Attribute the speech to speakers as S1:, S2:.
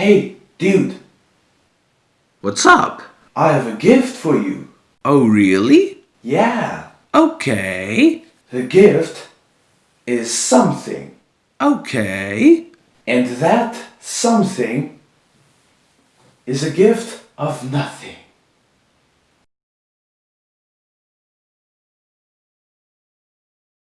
S1: Hey, dude,
S2: What's up?
S1: I have a gift for you.
S2: Oh, really?
S1: Yeah,
S2: Okay.
S1: the gift is something.
S2: Okay.
S1: And that something is a gift of nothing.